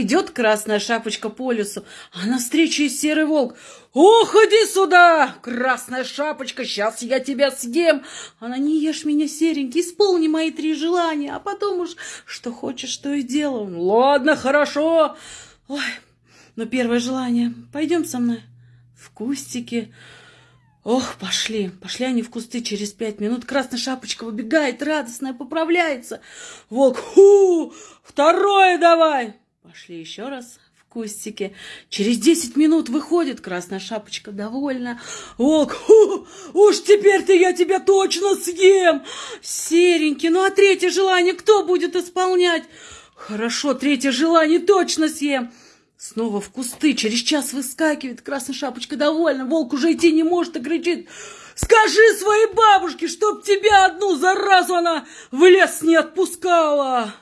Идет красная шапочка по лесу, а навстречу и серый волк. «Ох, иди сюда, красная шапочка, сейчас я тебя съем!» Она, не ешь меня, серенький, исполни мои три желания, а потом уж что хочешь, что и делаю. «Ладно, хорошо!» Ой, но первое желание, пойдем со мной в кустики. Ох, пошли, пошли они в кусты через пять минут. Красная шапочка выбегает, радостная, поправляется. Волк, ху, второе давай. Пошли еще раз в кустике. Через десять минут выходит красная шапочка, довольна. Волк, ху, уж теперь-то я тебя точно съем. Серенький, ну а третье желание кто будет исполнять? Хорошо, третье желание точно съем. Снова в кусты, через час выскакивает, красная шапочка довольна, волк уже идти не может и кричит. Скажи своей бабушке, чтоб тебя одну заразу она в лес не отпускала.